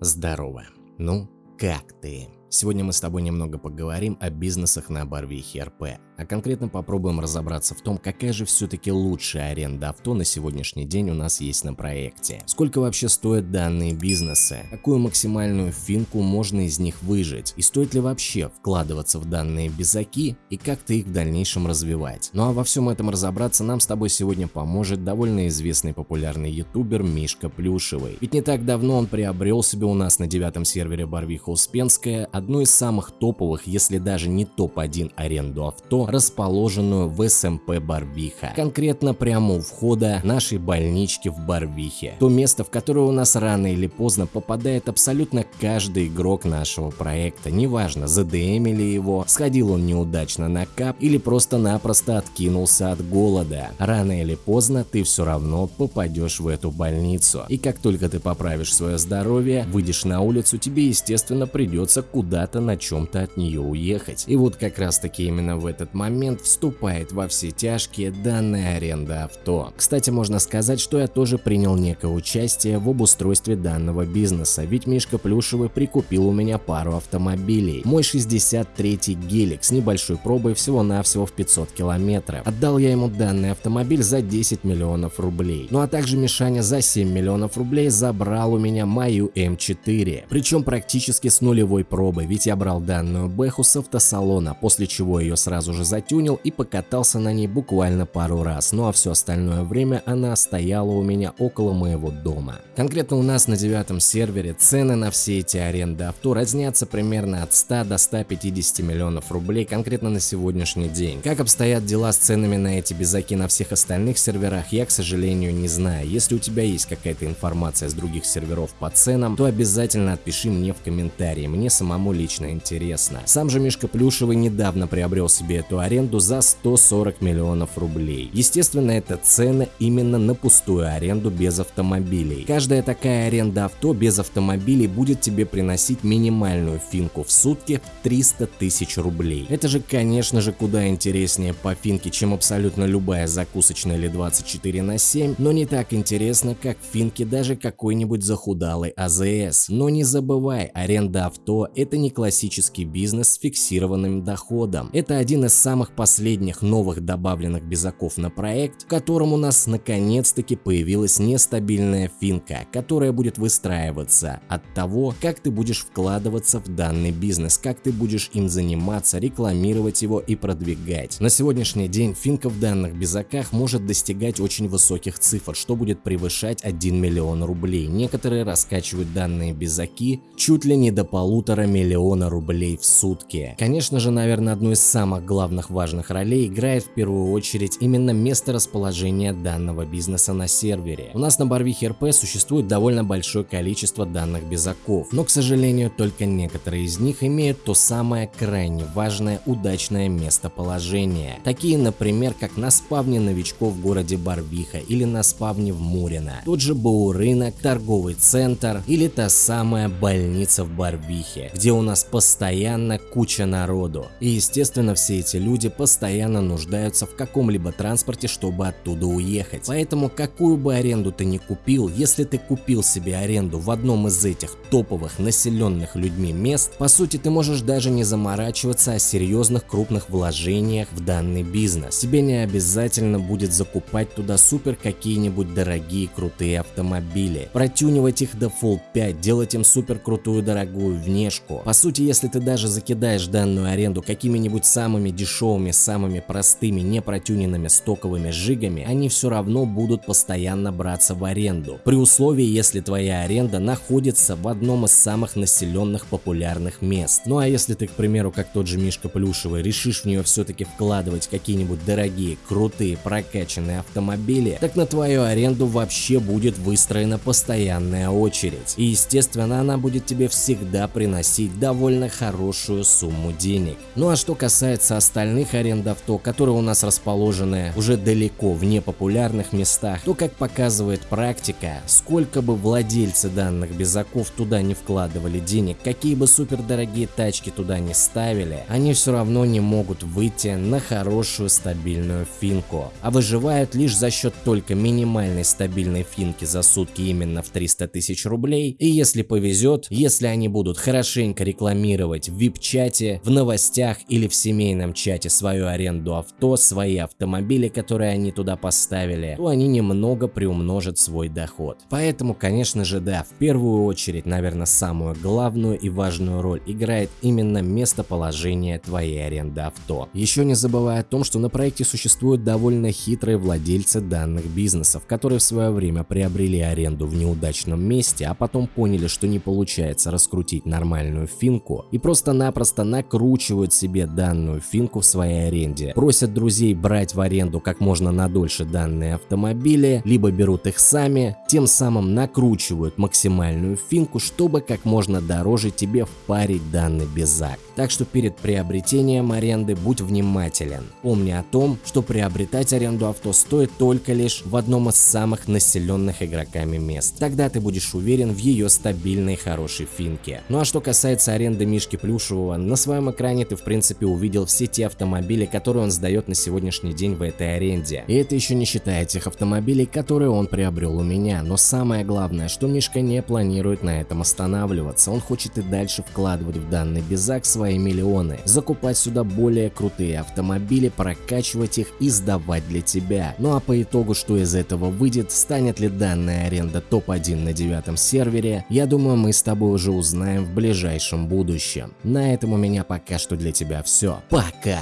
Здорово. Ну, как ты? Сегодня мы с тобой немного поговорим о бизнесах на Барвихе РП, а конкретно попробуем разобраться в том, какая же все-таки лучшая аренда авто на сегодняшний день у нас есть на проекте. Сколько вообще стоят данные бизнесы, какую максимальную финку можно из них выжить, и стоит ли вообще вкладываться в данные безаки и как-то их в дальнейшем развивать. Ну а во всем этом разобраться нам с тобой сегодня поможет довольно известный популярный ютубер Мишка Плюшевый. Ведь не так давно он приобрел себе у нас на девятом сервере Барвиха Успенская одну из самых топовых, если даже не топ-1 аренду авто, расположенную в СМП Барвиха. Конкретно прямо у входа нашей больнички в Барвихе. То место, в которое у нас рано или поздно попадает абсолютно каждый игрок нашего проекта. Неважно, задемили его, сходил он неудачно на кап или просто-напросто откинулся от голода. Рано или поздно ты все равно попадешь в эту больницу. И как только ты поправишь свое здоровье, выйдешь на улицу, тебе естественно придется куда куда-то на чем-то от нее уехать. И вот как раз таки именно в этот момент вступает во все тяжкие данная аренда авто. Кстати, можно сказать, что я тоже принял некое участие в обустройстве данного бизнеса, ведь Мишка Плюшевый прикупил у меня пару автомобилей. Мой 63-й гелик с небольшой пробой всего-навсего в 500 километров. Отдал я ему данный автомобиль за 10 миллионов рублей. Ну а также Мишаня за 7 миллионов рублей забрал у меня мою М4, причем практически с нулевой пробой ведь я брал данную бэху с автосалона, после чего ее сразу же затюнил и покатался на ней буквально пару раз, ну а все остальное время она стояла у меня около моего дома. Конкретно у нас на девятом сервере цены на все эти аренды авто разнятся примерно от 100 до 150 миллионов рублей конкретно на сегодняшний день. Как обстоят дела с ценами на эти безаки на всех остальных серверах, я, к сожалению, не знаю. Если у тебя есть какая-то информация с других серверов по ценам, то обязательно отпиши мне в комментарии, мне самому лично интересно. Сам же Мишка Плюшевый недавно приобрел себе эту аренду за 140 миллионов рублей. Естественно, это цены именно на пустую аренду без автомобилей. Каждая такая аренда авто без автомобилей будет тебе приносить минимальную финку в сутки в 300 тысяч рублей. Это же, конечно же, куда интереснее по финке, чем абсолютно любая закусочная или 24 на 7, но не так интересно, как финки даже какой-нибудь захудалый АЗС. Но не забывай, аренда авто это не не классический бизнес с фиксированным доходом. Это один из самых последних новых добавленных безаков на проект, в котором у нас наконец-таки появилась нестабильная финка, которая будет выстраиваться от того, как ты будешь вкладываться в данный бизнес, как ты будешь им заниматься, рекламировать его и продвигать. На сегодняшний день финка в данных безаках может достигать очень высоких цифр, что будет превышать 1 миллион рублей. Некоторые раскачивают данные безаки чуть ли не до полутора миллиона миллиона рублей в сутки. Конечно же, наверное, одну из самых главных важных ролей играет в первую очередь именно место расположения данного бизнеса на сервере. У нас на Барвихе РП существует довольно большое количество данных безаков, но, к сожалению, только некоторые из них имеют то самое крайне важное удачное местоположение. Такие, например, как на спавне новичков в городе Барвиха или на спавне в Мурино, тот же БУ рынок, торговый центр или та самая больница в Барвихе, где у нас постоянно куча народу. И естественно все эти люди постоянно нуждаются в каком-либо транспорте, чтобы оттуда уехать. Поэтому какую бы аренду ты ни купил, если ты купил себе аренду в одном из этих топовых населенных людьми мест, по сути ты можешь даже не заморачиваться о серьезных крупных вложениях в данный бизнес. Тебе не обязательно будет закупать туда супер какие-нибудь дорогие крутые автомобили, протюнивать их до Full 5, делать им супер крутую дорогую внешку. По сути, если ты даже закидаешь данную аренду какими-нибудь самыми дешевыми, самыми простыми, непротюненными стоковыми жигами, они все равно будут постоянно браться в аренду. При условии, если твоя аренда находится в одном из самых населенных популярных мест. Ну а если ты, к примеру, как тот же Мишка Плюшевый, решишь в нее все-таки вкладывать какие-нибудь дорогие, крутые, прокачанные автомобили, так на твою аренду вообще будет выстроена постоянная очередь. И естественно, она будет тебе всегда приносить довольно хорошую сумму денег. Ну а что касается остальных аренд авто, которые у нас расположены уже далеко в непопулярных местах, то как показывает практика, сколько бы владельцы данных безаков туда не вкладывали денег, какие бы супердорогие тачки туда не ставили, они все равно не могут выйти на хорошую стабильную финку, а выживают лишь за счет только минимальной стабильной финки за сутки именно в 300 тысяч рублей, и если повезет, если они будут хорошенько рекламировать в вип-чате, в новостях или в семейном чате свою аренду авто, свои автомобили, которые они туда поставили, то они немного приумножат свой доход. Поэтому, конечно же, да, в первую очередь, наверное, самую главную и важную роль играет именно местоположение твоей аренды авто. Еще не забывая о том, что на проекте существуют довольно хитрые владельцы данных бизнесов, которые в свое время приобрели аренду в неудачном месте, а потом поняли, что не получается раскрутить нормальную финку и просто-напросто накручивают себе данную финку в своей аренде, просят друзей брать в аренду как можно надольше данные автомобили, либо берут их сами, тем самым накручивают максимальную финку, чтобы как можно дороже тебе впарить данный безак. Так что перед приобретением аренды будь внимателен. Помни о том, что приобретать аренду авто стоит только лишь в одном из самых населенных игроками мест. Тогда ты будешь уверен в ее стабильной хорошей финке. Ну а что касается аренды Мишки Плюшевого, на своем экране ты в принципе увидел все те автомобили, которые он сдает на сегодняшний день в этой аренде. И это еще не считая тех автомобилей, которые он приобрел у меня. Но самое главное, что Мишка не планирует на этом останавливаться. Он хочет и дальше вкладывать в данный безак свои миллионы, закупать сюда более крутые автомобили, прокачивать их и сдавать для тебя. Ну а по итогу, что из этого выйдет, станет ли данная аренда топ-1 на девятом сервере, я думаю мы с тобой уже узнаем в ближайшем будущем. На этом у меня пока что для тебя все. Пока!